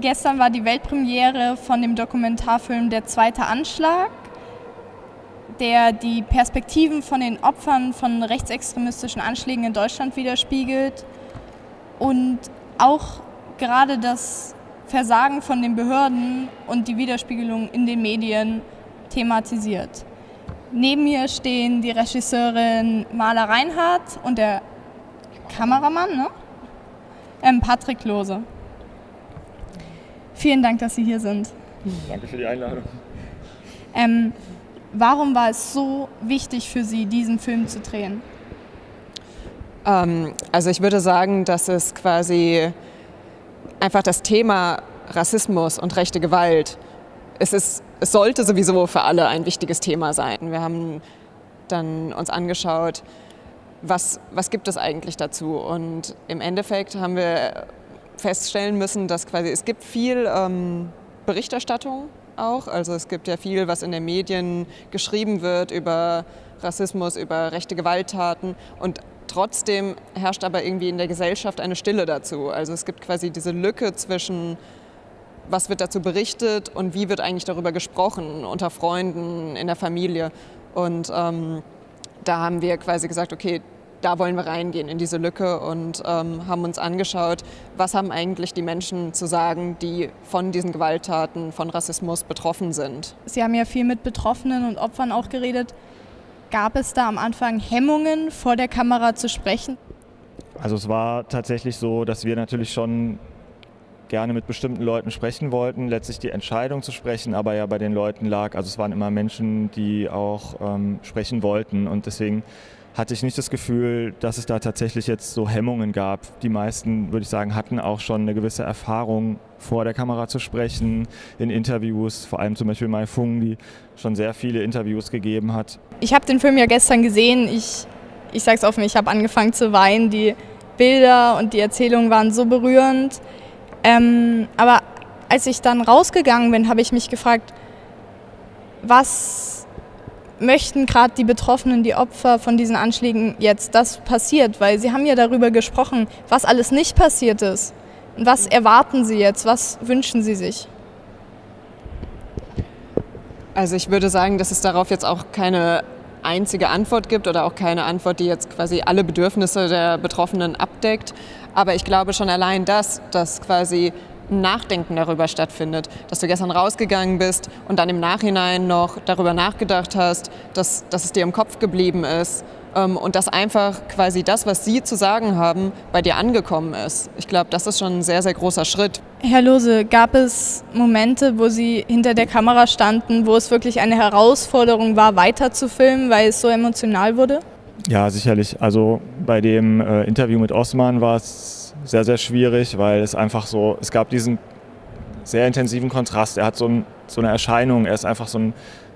Gestern war die Weltpremiere von dem Dokumentarfilm Der zweite Anschlag, der die Perspektiven von den Opfern von rechtsextremistischen Anschlägen in Deutschland widerspiegelt und auch gerade das Versagen von den Behörden und die Widerspiegelung in den Medien thematisiert. Neben mir stehen die Regisseurin Maler Reinhardt und der Kameramann, ne? ähm, Patrick Lose. Vielen Dank, dass Sie hier sind. Danke für die Einladung. Ähm, warum war es so wichtig für Sie, diesen Film zu drehen? Ähm, also ich würde sagen, dass es quasi einfach das Thema Rassismus und rechte Gewalt, es, ist, es sollte sowieso für alle ein wichtiges Thema sein. Wir haben dann uns angeschaut, was, was gibt es eigentlich dazu? Und im Endeffekt haben wir feststellen müssen, dass quasi es gibt viel ähm, Berichterstattung auch. Also es gibt ja viel, was in den Medien geschrieben wird über Rassismus, über rechte Gewalttaten und trotzdem herrscht aber irgendwie in der Gesellschaft eine Stille dazu. Also es gibt quasi diese Lücke zwischen was wird dazu berichtet und wie wird eigentlich darüber gesprochen unter Freunden, in der Familie. Und ähm, da haben wir quasi gesagt, okay, da wollen wir reingehen in diese Lücke und ähm, haben uns angeschaut, was haben eigentlich die Menschen zu sagen, die von diesen Gewalttaten, von Rassismus betroffen sind. Sie haben ja viel mit Betroffenen und Opfern auch geredet. Gab es da am Anfang Hemmungen, vor der Kamera zu sprechen? Also es war tatsächlich so, dass wir natürlich schon gerne mit bestimmten Leuten sprechen wollten, letztlich die Entscheidung zu sprechen, aber ja bei den Leuten lag, also es waren immer Menschen, die auch ähm, sprechen wollten und deswegen hatte ich nicht das Gefühl, dass es da tatsächlich jetzt so Hemmungen gab. Die meisten, würde ich sagen, hatten auch schon eine gewisse Erfahrung, vor der Kamera zu sprechen, in Interviews, vor allem zum Beispiel Mai Fung, die schon sehr viele Interviews gegeben hat. Ich habe den Film ja gestern gesehen. Ich, ich sage es offen, ich habe angefangen zu weinen. Die Bilder und die Erzählungen waren so berührend. Ähm, aber als ich dann rausgegangen bin, habe ich mich gefragt, was möchten gerade die Betroffenen, die Opfer von diesen Anschlägen jetzt, das passiert? Weil Sie haben ja darüber gesprochen, was alles nicht passiert ist. Und was erwarten Sie jetzt? Was wünschen Sie sich? Also ich würde sagen, dass es darauf jetzt auch keine einzige Antwort gibt oder auch keine Antwort, die jetzt quasi alle Bedürfnisse der Betroffenen abdeckt. Aber ich glaube schon allein das, dass quasi Nachdenken darüber stattfindet, dass du gestern rausgegangen bist und dann im Nachhinein noch darüber nachgedacht hast, dass, dass es dir im Kopf geblieben ist ähm, und dass einfach quasi das, was sie zu sagen haben, bei dir angekommen ist. Ich glaube, das ist schon ein sehr, sehr großer Schritt. Herr Lose, gab es Momente, wo Sie hinter der Kamera standen, wo es wirklich eine Herausforderung war, weiter zu filmen, weil es so emotional wurde? Ja, sicherlich. Also bei dem äh, Interview mit Osman war es sehr, sehr schwierig, weil es einfach so, es gab diesen sehr intensiven Kontrast. Er hat so, ein, so eine Erscheinung, er ist einfach so ein,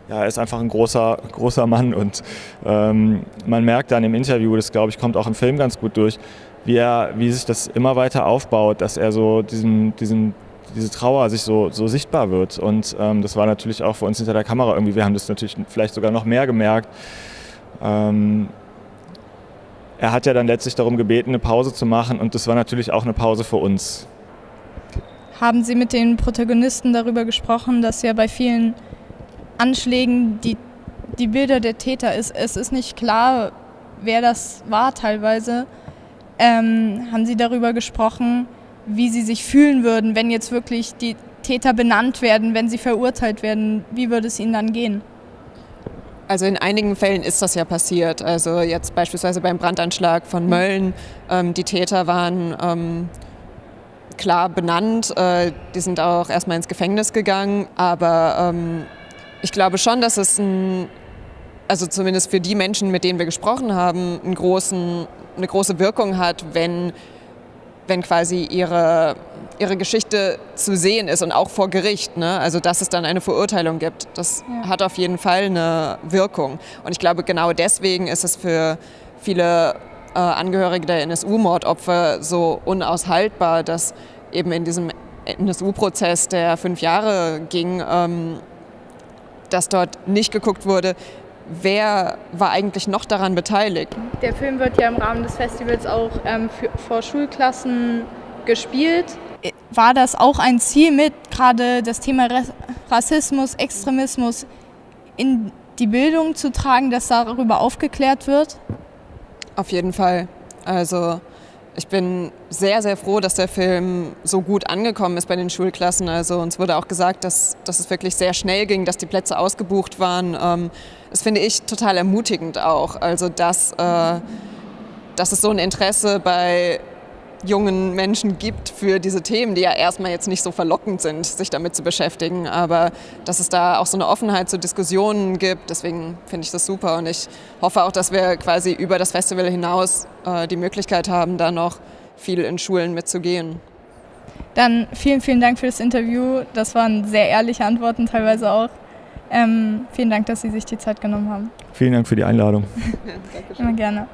ja, er ist einfach ein großer, großer Mann und ähm, man merkt dann im Interview, das glaube ich kommt auch im Film ganz gut durch, wie, er, wie sich das immer weiter aufbaut, dass er so diesen, diesen, diese Trauer sich so, so sichtbar wird. Und ähm, das war natürlich auch für uns hinter der Kamera irgendwie, wir haben das natürlich vielleicht sogar noch mehr gemerkt. Ähm, er hat ja dann letztlich darum gebeten, eine Pause zu machen und das war natürlich auch eine Pause für uns. Haben Sie mit den Protagonisten darüber gesprochen, dass ja bei vielen Anschlägen die, die Bilder der Täter ist, es ist nicht klar, wer das war teilweise. Ähm, haben Sie darüber gesprochen, wie Sie sich fühlen würden, wenn jetzt wirklich die Täter benannt werden, wenn sie verurteilt werden? Wie würde es Ihnen dann gehen? Also in einigen Fällen ist das ja passiert. Also jetzt beispielsweise beim Brandanschlag von Mölln, ähm, die Täter waren ähm, klar benannt, äh, die sind auch erstmal ins Gefängnis gegangen, aber ähm, ich glaube schon, dass es ein, also zumindest für die Menschen, mit denen wir gesprochen haben, einen großen, eine große Wirkung hat, wenn wenn quasi ihre, ihre Geschichte zu sehen ist und auch vor Gericht. Ne? Also dass es dann eine Verurteilung gibt. Das ja. hat auf jeden Fall eine Wirkung. Und ich glaube, genau deswegen ist es für viele äh, Angehörige der NSU-Mordopfer so unaushaltbar, dass eben in diesem NSU-Prozess, der fünf Jahre ging, ähm, dass dort nicht geguckt wurde, wer war eigentlich noch daran beteiligt? Der Film wird ja im Rahmen des Festivals auch ähm, für, vor Schulklassen gespielt. War das auch ein Ziel mit, gerade das Thema Rassismus, Extremismus in die Bildung zu tragen, dass darüber aufgeklärt wird? Auf jeden Fall. Also ich bin sehr, sehr froh, dass der Film so gut angekommen ist bei den Schulklassen. Also uns wurde auch gesagt, dass, dass es wirklich sehr schnell ging, dass die Plätze ausgebucht waren. Ähm, das finde ich total ermutigend auch. Also dass, äh, dass es so ein Interesse bei jungen Menschen gibt für diese Themen, die ja erstmal jetzt nicht so verlockend sind, sich damit zu beschäftigen, aber dass es da auch so eine Offenheit zu Diskussionen gibt. Deswegen finde ich das super und ich hoffe auch, dass wir quasi über das Festival hinaus äh, die Möglichkeit haben, da noch viel in Schulen mitzugehen. Dann vielen, vielen Dank für das Interview. Das waren sehr ehrliche Antworten teilweise auch. Ähm, vielen Dank, dass Sie sich die Zeit genommen haben. Vielen Dank für die Einladung. Immer gerne.